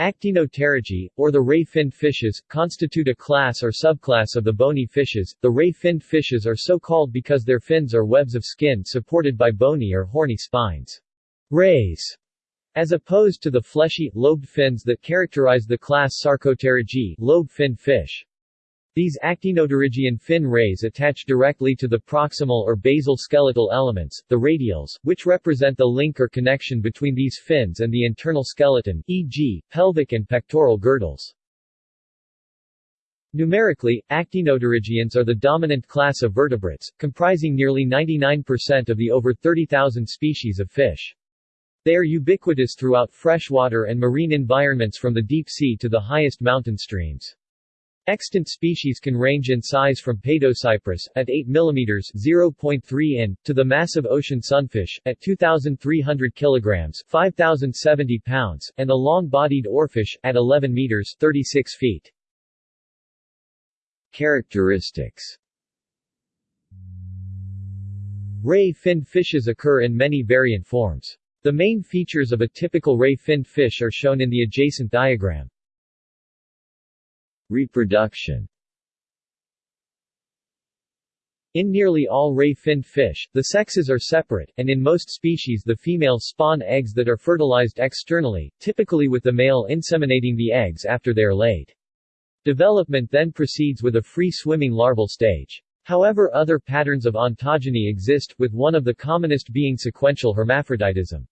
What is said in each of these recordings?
Actinopterygii, or the ray-finned fishes, constitute a class or subclass of the bony fishes. The ray-finned fishes are so called because their fins are webs of skin supported by bony or horny spines. Rays, as opposed to the fleshy, lobed fins that characterize the class Sarcopterygii, lobe-finned fish. These actinopterygian fin rays attach directly to the proximal or basal skeletal elements, the radials, which represent the link or connection between these fins and the internal skeleton, e.g., pelvic and pectoral girdles. Numerically, actinopterygians are the dominant class of vertebrates, comprising nearly 99% of the over 30,000 species of fish. They are ubiquitous throughout freshwater and marine environments from the deep sea to the highest mountain streams. Extant species can range in size from Paedocypris, at 8 mm 0.3 in, to the massive ocean sunfish, at 2,300 kg 5,070 pounds, and the long-bodied oarfish, at 11 meters 36 feet. Characteristics Ray-finned fishes occur in many variant forms. The main features of a typical ray-finned fish are shown in the adjacent diagram. Reproduction in nearly all ray-finned fish, the sexes are separate, and in most species the females spawn eggs that are fertilized externally, typically with the male inseminating the eggs after they are laid. Development then proceeds with a free-swimming larval stage. However other patterns of ontogeny exist, with one of the commonest being sequential hermaphroditism.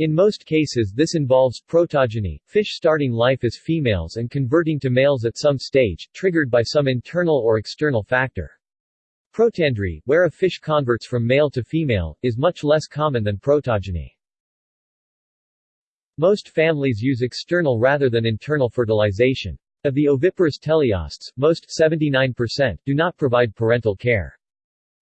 In most cases this involves protogyny, fish starting life as females and converting to males at some stage, triggered by some internal or external factor. Protandry, where a fish converts from male to female, is much less common than protogyny. Most families use external rather than internal fertilization. Of the oviparous teleosts, most 79%, do not provide parental care.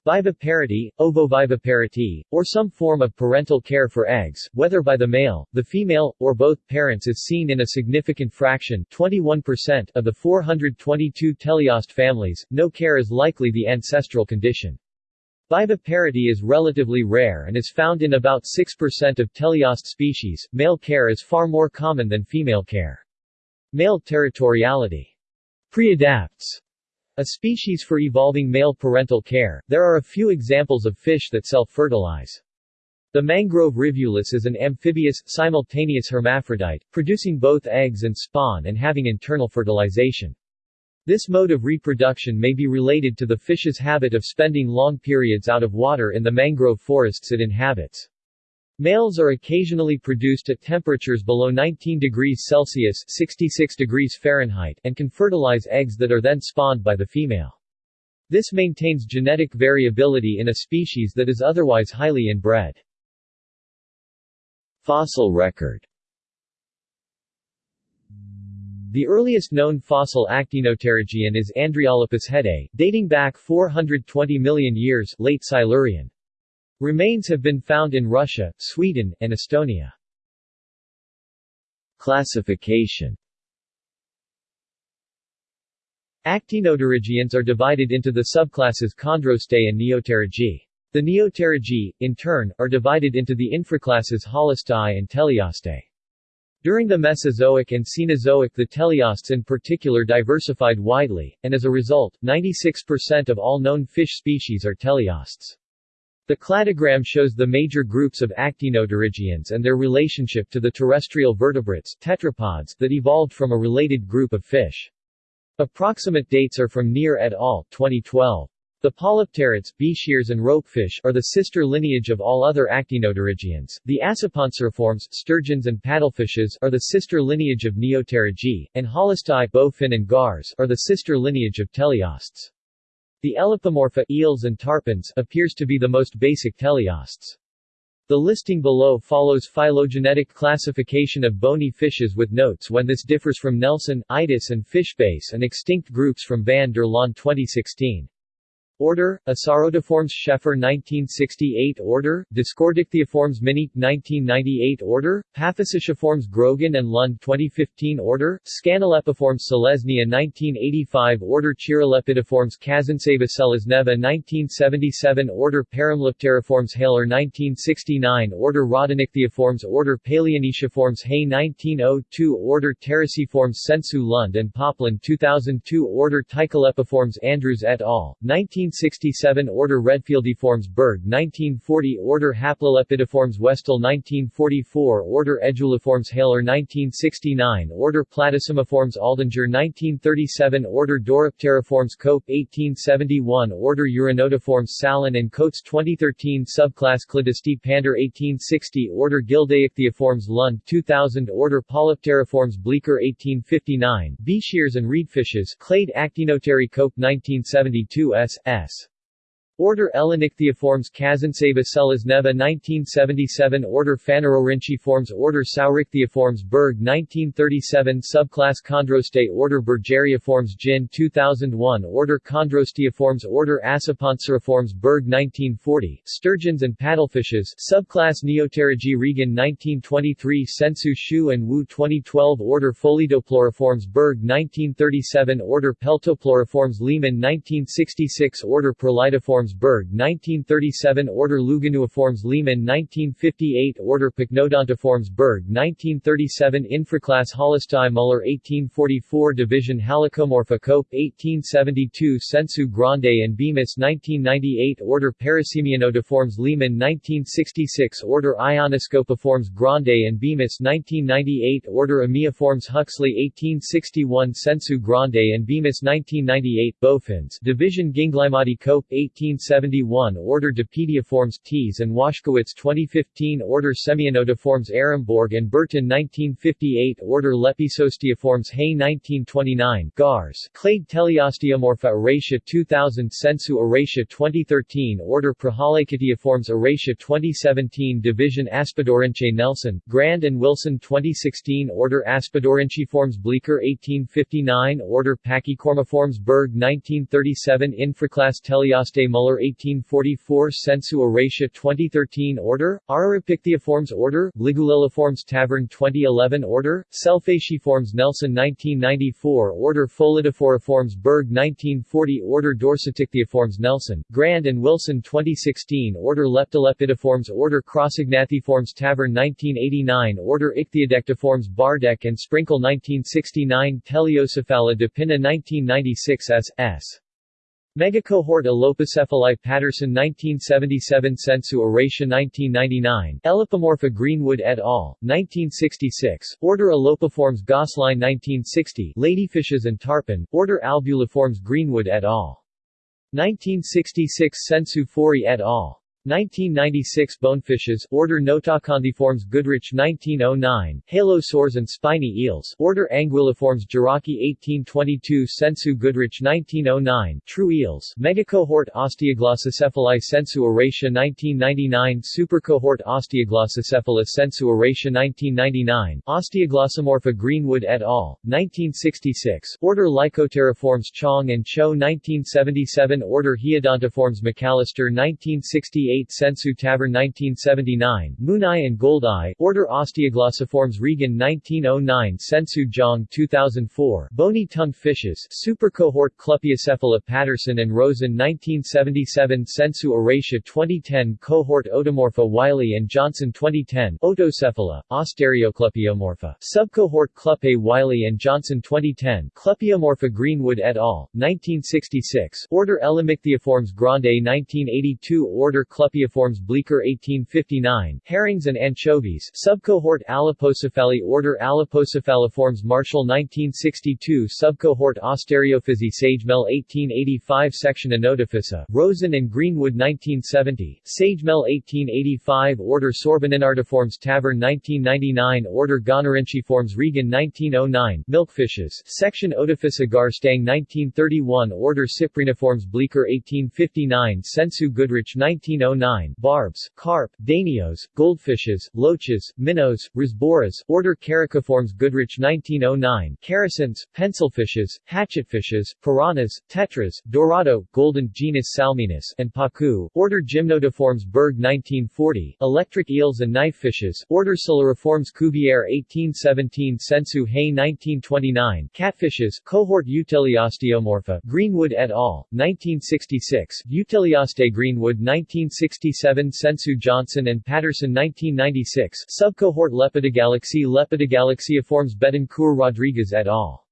Viviparity, ovoviviparity, or some form of parental care for eggs, whether by the male, the female, or both parents is seen in a significant fraction 21% of the 422 teleost families, no care is likely the ancestral condition. Viviparity is relatively rare and is found in about 6% of teleost species, male care is far more common than female care. Male territoriality preadapts a species for evolving male parental care, there are a few examples of fish that self-fertilize. The mangrove rivulus is an amphibious, simultaneous hermaphrodite, producing both eggs and spawn and having internal fertilization. This mode of reproduction may be related to the fish's habit of spending long periods out of water in the mangrove forests it inhabits. Males are occasionally produced at temperatures below 19 degrees Celsius 66 degrees Fahrenheit and can fertilize eggs that are then spawned by the female. This maintains genetic variability in a species that is otherwise highly inbred. Fossil record The earliest known fossil actinopterygian is Andreolepis hedei, dating back 420 million years late Silurian. Remains have been found in Russia, Sweden, and Estonia. Classification Actinopterygians are divided into the subclasses Chondrostei and Neopterygii. The Neopterygii, in turn, are divided into the infraclasses Holostei and Teleostei. During the Mesozoic and Cenozoic the teleosts in particular diversified widely, and as a result, 96% of all known fish species are teleosts. The cladogram shows the major groups of actinopterygians and their relationship to the terrestrial vertebrates tetrapods that evolved from a related group of fish. Approximate dates are from Near et al. 2012. The polypterids, bichirs and ropefish are the sister lineage of all other actinopterygians. The acipenseriforms, sturgeons and paddlefishes are the sister lineage of Neopterygii, and holostei, bowfin and gars are the sister lineage of teleosts. The Elopomorpha eels and tarpons appears to be the most basic teleosts. The listing below follows phylogenetic classification of bony fishes with notes when this differs from Nelson, Itis and Fishbase and extinct groups from van der Laan 2016. Order, Asarotiformes Schaeffer 1968 Order, Discordichthyioformes Minnie 1998 Order, Paphysiciformes Grogan and Lund 2015 Order, Scanolepiformes Selesnia 1985 Order Cheirolepidiformes Kazantseva Selezneva 1977 Order Paramlepteriformes Heyler 1969 Order Rhodinichthyioformes Order Paleonetiaformes Hay 1902 Order Ptericiformes Sensu Lund and Poplin 2002 Order Ptycholepiformes Andrews et al. 19 1967 Order Redfieldiformes Berg 1940 Order Haplolepidiformes Westoll 1944 Order Aeduelliformes Heyler 1969 Order Platysomiformes Aldinger 1937 Order Dorypteriformes Cope 1871 Order Uranotiformes Sallan and Coates 2013 Subclass Cladisti Pander 1860 Order Gildeichthyioformes Lund 2000 Order Polypteriformes Bleeker 1859 Bichirs and reedfishes Clade Actinopteri Cope 1972 S. S. Order Elenichthyioformes Kazantseva Selezneva 1977 Order Phanerorhynchiformes Order Saurichthyioformes Berg 1937 Subclass Chondrostei Order Bergeriiformes Jin 2001 Order Chondrosteoformes Order Acipenseriformes Berg 1940 Sturgeons and paddlefishes Subclass Neopterygii Regan 1923 Sensu Xu and Wu 2012 Order Pholidopleuriformes Berg 1937 Order Peltopleuroformes Lehmann 1966 Order Perlytiformes Berg 1937 Order Luganoiformes Lehmann 1958 Order Pycnodontiformes Berg 1937 Infraclass Holostei Muller 1844 Division Halicomorpha Cope 1872 Sensu Grande and Bemis 1998 Order Parasemianotiformes Lehmann 1966 Order Ionoscopiformes Grande and Bemis 1998 Order Amiiformes Huxley 1861 Sensu Grande and Bemis 1998 Bowfins Division Ginglymodi Cope 18 1971 Order Dapediiformes Thies and Waschkewitz 2015 Order Semionotiformes Arambourg and Bertin 1958 Order Lepisosteoformes Hay 1929 Gars Clade Teleosteomorpha Arratia 2000 Sensu Arratia 2013 Order Prohalakitiiformes Arratia 2017 Division Aspidorinche Nelson, Grande and Wilson 2016 Order Aspidorhynchiformes Bleeker 1859 Order Pachycormiformes Berg 1937 Infraclass Teleoste 1844 Sensu Arratia 2013 Order, Araripichthyioformes Order, Liguliliformes Taverne 2011 Order, Selphatiiformes Nelson 1994 Order Pholidophoriformes Berg 1940 Order Dorsatichthyioformes Nelson, Grande and Wilson 2016 Order Leptolepidiformes Order Crossognathiformes Taverne 1989 Order Ichthyodectiformes Bardack and Sprinkle 1969 Teleocephala de Pinna 1996 S. S. Megacohort Alopocephali Patterson 1977 Sensu Arratia 1999 Elopomorpha Greenwood et al., 1966 Order Elopiformes Gosline 1960 Ladyfishes and Tarpon, Order Albuliformes Greenwood et al. 1966 Sensu Forey et al. 1996 Bonefishes, Order Notacanthiformes Goodrich 1909, Halosaurs and spiny eels, Order Anguilliformes Jarocki 1822 Sensu Goodrich 1909, True eels, Megacohort Osteoglossocephali Sensu Arratia 1999 Supercohort Osteoglossocephala Sensu Arratia 1999, Osteoglossomorpha Greenwood et al., 1966, Order Lycopteriformes Chong and Cho 1977 Order Hiodontiformes McAllister 1968 Sensu Taverne 1979, Mooneye and Goldeye, Order Osteoglossiformes Regan 1909 Sensu Jong 2004, Bony-tongued fishes, Supercohort Clupeocephala Patterson and Rosen 1977 Sensu Arratia 2010 Cohort Otomorpha Wiley and Johnson 2010 Otocephala, Ostarioclupeomorpha, Subcohort Cluppe Wiley and Johnson 2010 Clupeomorpha Greenwood et al., 1966 Order Ellimmichthyiformes Grande 1982 Order Clupeiformes Bleeker 1859, herrings and anchovies, subcohort Alepocephali Order Alepocephaliformes Marshall 1962 Subcohort Ostariophysi Sagemehl 1885 Section Anotophysa, Rosen and Greenwood 1970, Sagemehl 1885 Order Sorbininardiformes Taverne 1999 Order Gonorrhynchiformes Regan 1909, Milkfishes, Section Otophysa Garstang 1931 Order Cypriniformes Bleeker 1859 Sensu Goodrich 1909 1909 Barbs, carp, danios, goldfishes, loaches, minnows, rasboras, order Characiformes Goodrich 1909 Characins, pencilfishes, hatchetfishes, piranhas, tetras, dorado, golden genus Salminus, and pacu, order Gymnotiformes Berg 1940 Electric eels and knifefishes, order Siluriformes Cuvier 1817 Sensu Hay 1929 Catfishes, cohort Euteleosteomorpha Greenwood et al., 1966 Euteleostei Greenwood 1967 Sensu Johnson and Patterson 1996 Subcohort Lepidogalaxy Lepidogalaxyiformes Betancur Rodriguez et al.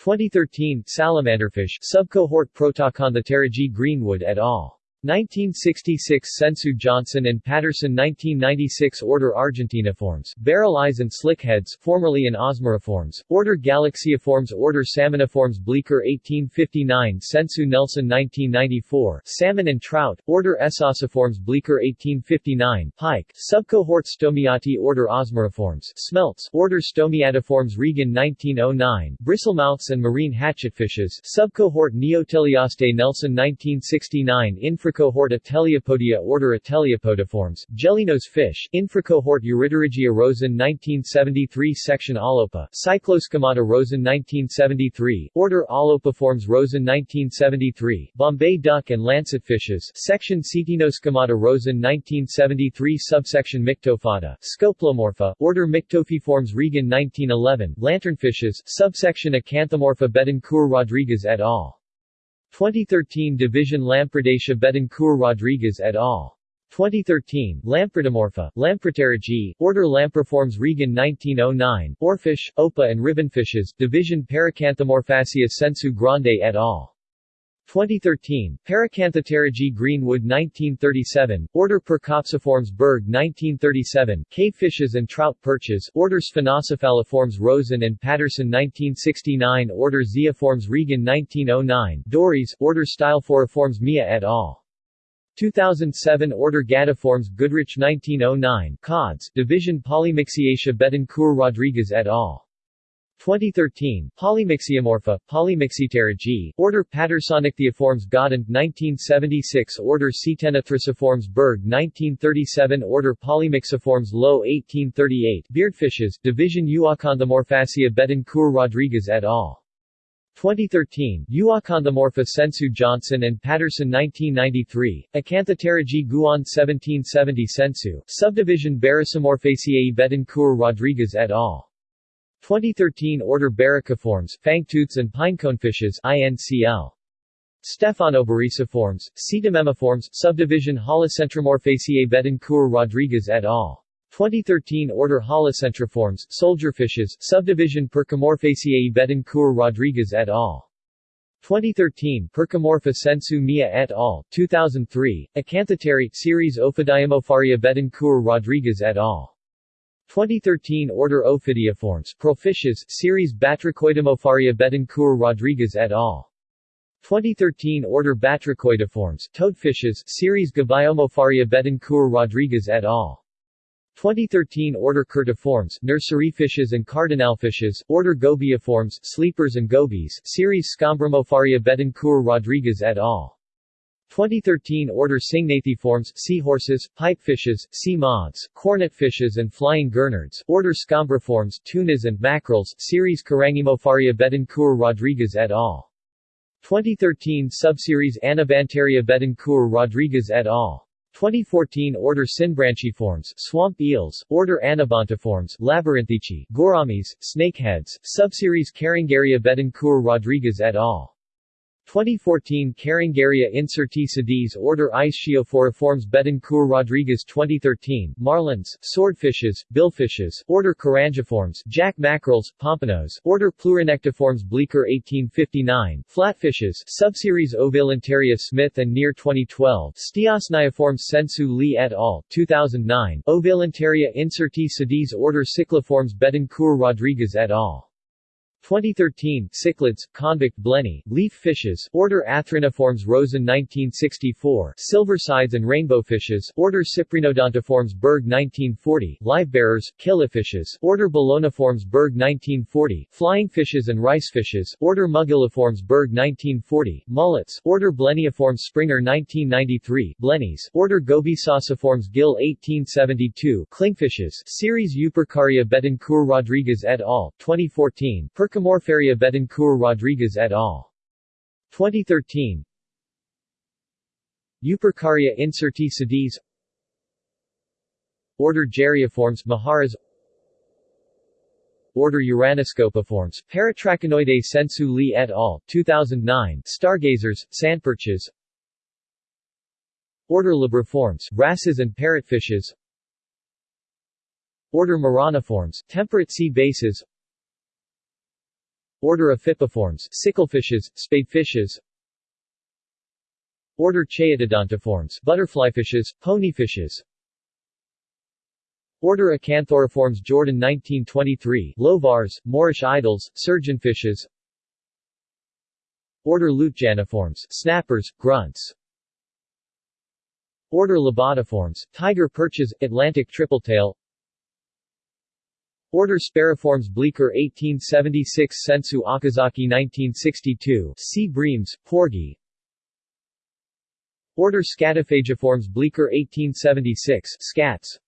2013 Salamanderfish Subcohort Protacanthopterygii Greenwood et al. 1966 Sensu Johnson and Patterson 1996 Order Argentiniformes, barrel eyes and slickheads formerly in Osmeriformes, Order Galaxiiformes Order Salmoniformes Bleeker 1859 Sensu Nelson 1994 Salmon and Trout, Order Esociformes Bleeker 1859 Pike, Subcohort Stomiati Order Osmeriformes Smelts, Order Stomiatiformes Regan 1909 Bristlemouths and Marine Hatchetfishes Subcohort Neoteleostei Nelson 1969 Infra Infracohort Ateleopodia Order Ateleopodiformes, Jellynose fish, Infracohort Eurypterygia Rosen 1973 Section Aulopa, Cyclosquamata Rosen 1973, Order Aulopiformes Rosen 1973, Bombay duck and lancetfishes, Section Ctenosquamata Rosen 1973 Subsection Myctophata, Scopelomorpha, Order Myctophiformes Regan 1911, Lanternfishes, Subsection Acanthomorpha Betancur Rodriguez et al. 2013 Division Lampridacea Betancur Rodriguez et al. 2013, Lampridomorpha, Lampripterygii, Order Lampriformes Regan 1909, Oarfish, Opah and ribbonfishes, Division Paracanthomorphaceae Sensu Grande et al. 2013, Paracanthopterygii Greenwood 1937, Order Percopsiformes Berg 1937, Cave fishes and trout perches, Order Sphenocephaliformes Rosen and Patterson 1969 Order Zeiformes Regan 1909, Dories, Order Stylophoriformes Miya et al. 2007 Order Gadiformes Goodrich 1909, Cods, Division Polymyxiaceae Betancur Rodriguez et al. 2013, Polymyxiomorpha, Polymyxitera Order Pattersonichthyoformes Godin, 1976 Order Ctenothriciformes Berg 1937 Order Polymyxiformes Lowe 1838 Beardfishes, Division Euacanthomorphaceae Betancur Rodriguez et al. 2013, Euacanthomorpha Sensu Johnson and Patterson 1993, Acanthopterygii Gouan 1770 Sensu, Subdivision Berycimorphaceae Betancur Rodriguez et al. 2013 Order Beryciformes, Fangtooths and Pineconefishes INCL. Stephanoberyciformes, Cetomimiformes, Subdivision Holocentromorphaceae Betancur Rodriguez et al. 2013 Order Holocentriformes, Soldierfishes, Subdivision Percomorphaceae Betancur Rodriguez et al. 2013 Percomorpha sensu Miya et al. 2003, Acanthopteri, series Ophidiimorpharia Betancur Rodriguez et al. 2013 Order Ophidioformes, Profishes, series Batrachoidimorpharia Betancur Rodriguez et al. 2013 Order Batrachoideformes, Toadfishes, series Gobiomorpharia Betancur Rodriguez et al. 2013 Order Kurtiformes, Nurseryfishes and Cardinalfishes, Order Gobioformes, Sleepers and Gobies, series Scombrimorpharia Betancur Rodriguez et al. 2013 Order Syngnathiformes, seahorses, pipefishes, sea moths, cornetfishes and flying gurnards, Order Scombriformes, tunas and mackerels, series Carangimorpharia Betancur Rodriguez et al. 2013 Subseries Anabantaria Betancur Rodriguez et al. 2014 Order Synbranchiformes, swamp eels, Order Anabantiformes, Labyrinthici, gouramis, snakeheads, Subseries Carangaria Betancur Rodriguez et al. 2014 Carangaria incertae sedis Order Istiophoriformes Betancur Rodriguez 2013 Marlins, swordfishes, billfishes, Order Carangiformes, jack mackerels, pompanos, Order Pleuronectiformes Bleeker 1859 Flatfishes, subseries Ovalentaria Smith and Near 2012 Stiosnioformes Sensu Lee et al. 2009 Ovalentaria incertae sedis Order Cichliformes Betancur Rodriguez et al. 2013 Cichlids, convict blenny, leaf fishes Order Atheriniformes Rosen 1964 Silversides and rainbow fishes Order Cyprinodontiformes Berg 1940 Livebearers, killifishes Order Beloniformes Berg 1940 Flying fishes and rice fishes Order Mugilliformes Berg 1940 Mullets Order Blenniiformes Springer 1993 Blennies Order Gobiesociformes Gill 1872 Clingfishes Series Eupercaria Betancur Rodriguez et al. 2014 Percomorpharia Betancur Rodriguez et al. 2013 Eupercaria incertae sedis. Order Gerrioformes Maharas. Order Uranoscopiformes, Paratrachonoidae Sensu Li et al., 2009 Stargazers, Sandperches. Order Labriformes, wrasses and parrotfishes. Order Moroniformes, temperate sea bases Order Ephippiformes, sicklefishes, spadefishes Order Chaetodontiformes, butterflyfishes, ponyfishes. Order Acanthuriformes Jordan 1923, Louvars, Moorish idols, surgeonfishes. Order Lutjaniformes, snappers, grunts. Order Lobotiformes, tiger perches, Atlantic tripletail Order Spariformes Bleeker 1876 Sensu Okazaki 1962 Sea breams, porgy. Order Scatophagiformes Bleeker 1876 Scats.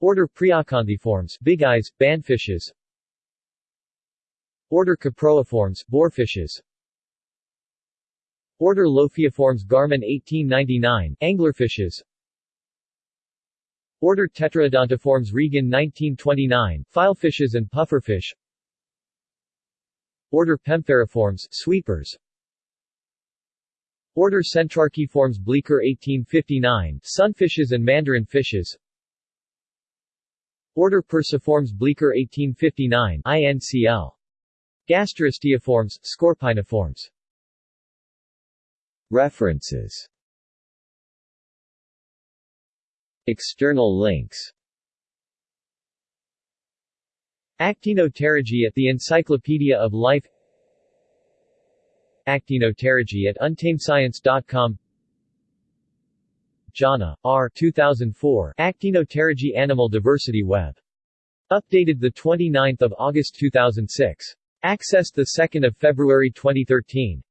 Order Priacanthiformes Big eyes, bandfishes. Order Caproiformes Boarfishes. Order Lophiiformes Garman 1899 Anglerfishes Order Tetraodontiformes Regan 1929, filefishes and pufferfish Order Pempheriformes, sweepers. Order Centrarchiformes Bleeker 1859, sunfishes and mandarin fishes. Order Perciformes Bleeker 1859, INCL. Gasterosteiformes, Scorpaeniformes References External links Actinopterygii at the Encyclopedia of Life Actinopterygii at untamedScience.com Jana, R. 2004 Actinopterygii Animal Diversity Web. Updated 29 August 2006. Accessed 2 February 2013.